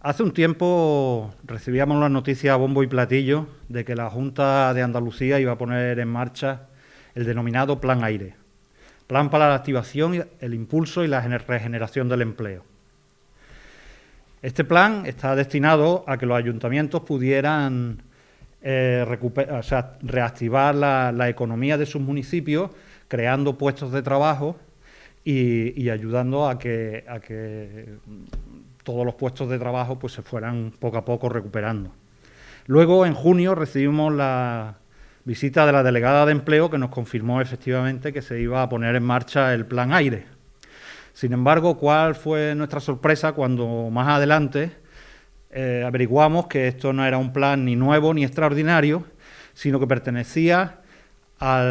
Hace un tiempo recibíamos la noticia a bombo y platillo de que la Junta de Andalucía iba a poner en marcha el denominado Plan Aire, Plan para la activación, el impulso y la regeneración del empleo. Este plan está destinado a que los ayuntamientos pudieran eh, reactivar la, economía de sus municipios, creando puestos de trabajo y, ayudando a que, a que todos los puestos de trabajo pues, se fueran poco a poco recuperando. Luego, en junio, recibimos la visita de la delegada de empleo que nos confirmó efectivamente que se iba a poner en marcha el plan aire. Sin embargo, ¿cuál fue nuestra sorpresa cuando más adelante eh, averiguamos que esto no era un plan ni nuevo ni extraordinario, sino que pertenecía a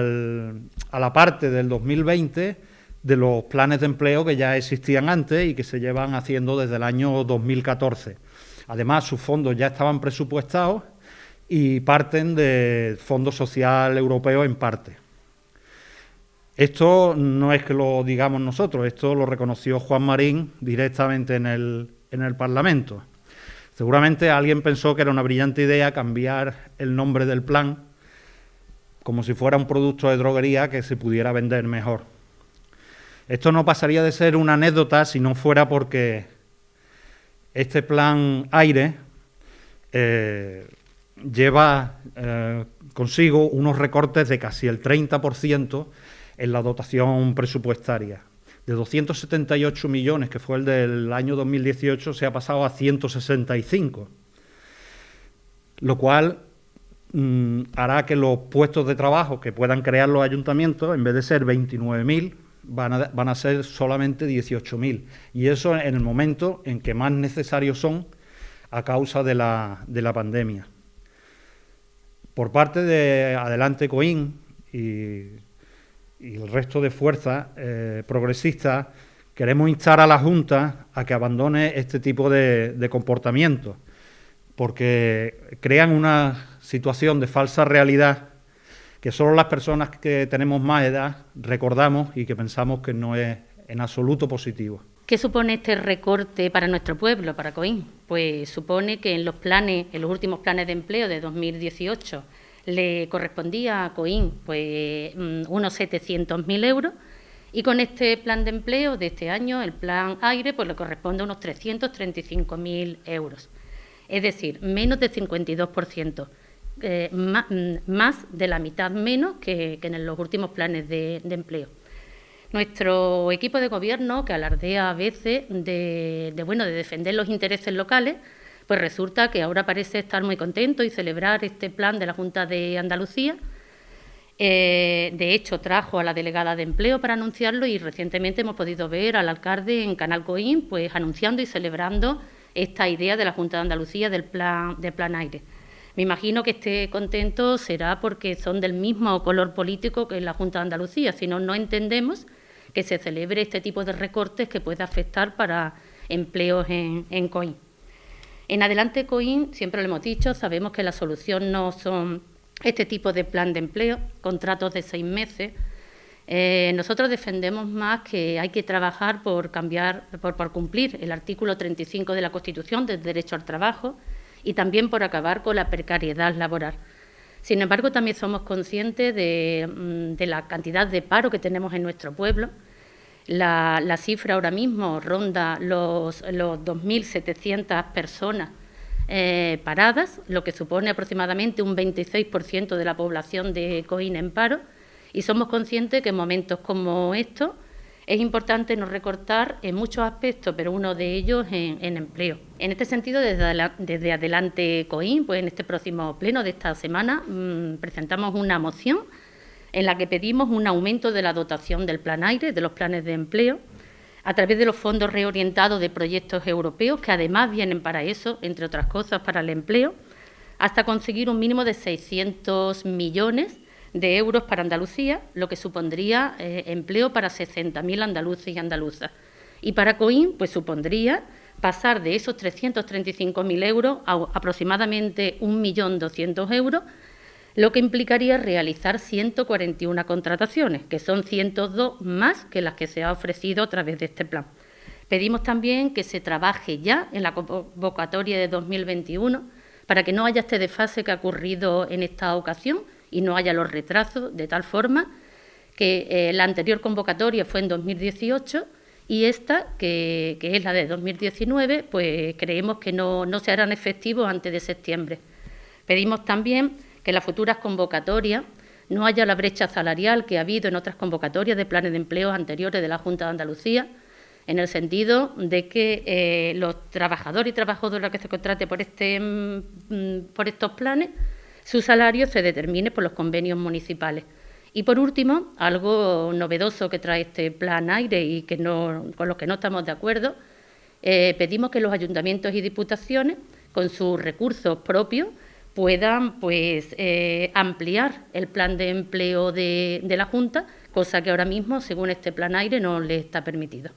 la parte del 2020 de los planes de empleo que ya existían antes y que se llevan haciendo desde el año 2014. Además, sus fondos ya estaban presupuestados y parten del Fondo Social Europeo en parte. Esto no es que lo digamos nosotros, esto lo reconoció Juan Marín directamente en el, en el Parlamento. Seguramente alguien pensó que era una brillante idea cambiar el nombre del plan como si fuera un producto de droguería que se pudiera vender mejor. Esto no pasaría de ser una anécdota si no fuera porque este plan aire eh, lleva eh, consigo unos recortes de casi el 30% en la dotación presupuestaria. De 278 millones, que fue el del año 2018, se ha pasado a 165, lo cual mm, hará que los puestos de trabajo que puedan crear los ayuntamientos, en vez de ser 29.000, van a, ser solamente 18.000. Y eso en el momento en que más necesarios son a causa de la, de la pandemia. Por parte de Adelante Coín y, el resto de fuerzas eh, progresistas, queremos instar a la Junta a que abandone este tipo de, de comportamientos, porque crean una situación de falsa realidad que solo las personas que tenemos más edad recordamos y que pensamos que no es en absoluto positivo. ¿Qué supone este recorte para nuestro pueblo, para Coín? Pues supone que en los planes, en los últimos planes de empleo de 2018, le correspondía a Coín pues mm, unos 700.000 euros y con este plan de empleo de este año, el plan aire, pues le corresponde unos 335.000 euros. Es decir, menos del 52%. Eh, mm, más, de la mitad menos que, en los últimos planes de, empleo. Nuestro equipo de gobierno, que alardea a veces de, bueno, de defender los intereses locales, pues resulta que ahora parece estar muy contento y celebrar este plan de la Junta de Andalucía. Eh, de hecho, trajo a la delegada de empleo para anunciarlo y recientemente hemos podido ver al alcalde en Canal Coín pues, anunciando y celebrando esta idea de la Junta de Andalucía del plan, del plan aire. Me imagino que esté contento será porque son del mismo color político que la Junta de Andalucía, si no, no entendemos que se celebre este tipo de recortes que puede afectar para empleos en, en COIN. En adelante COIN, siempre lo hemos dicho, sabemos que la solución no son este tipo de plan de empleo, contratos de seis meses. Eh, nosotros defendemos más que hay que trabajar por cambiar, por, por cumplir el artículo 35 de la Constitución del derecho al trabajo, y también por acabar con la precariedad laboral. Sin embargo, también somos conscientes de, mm, la cantidad de paro que tenemos en nuestro pueblo. La, cifra ahora mismo ronda los, los 2.700 personas eh, paradas, lo que supone aproximadamente un 26% de la población de Coín en paro, y somos conscientes que en momentos como estos es importante no recortar en muchos aspectos, pero uno de ellos en, empleo. En este sentido, desde, Adelante COIN, pues en este próximo pleno de esta semana, mm, presentamos una moción en la que pedimos un aumento de la dotación del Plan Aire, de los planes de empleo, a través de los fondos reorientados de proyectos europeos, que además vienen para eso, entre otras cosas, para el empleo, hasta conseguir un mínimo de 600 millones de euros para Andalucía, lo que supondría eh, empleo para 60.000 andaluces y andaluzas. Y para COIN, pues supondría pasar de esos 335.000 euros a aproximadamente 1.200.000 euros, lo que implicaría realizar 141 contrataciones, que son 102 más que las que se ha ofrecido a través de este plan. Pedimos también que se trabaje ya en la convocatoria de 2021 para que no haya este desfase que ha ocurrido en esta ocasión y no haya los retrasos, de tal forma que eh, la anterior convocatoria fue en 2018 y esta, que, es la de 2019, pues creemos que no, no se harán efectivos antes de septiembre. Pedimos también que las futuras convocatorias no haya la brecha salarial que ha habido en otras convocatorias de planes de empleo anteriores de la Junta de Andalucía, en el sentido de que eh, los trabajadores y trabajadoras que se contrate por, este, mm, por estos planes, su salario se determine por los convenios municipales. Y por último, algo novedoso que trae este plan aire y que no, con lo que no estamos de acuerdo, eh, pedimos que los ayuntamientos y diputaciones, con sus recursos propios, puedan pues, eh, ampliar el plan de empleo de, de la Junta, cosa que ahora mismo, según este plan aire, no le está permitido.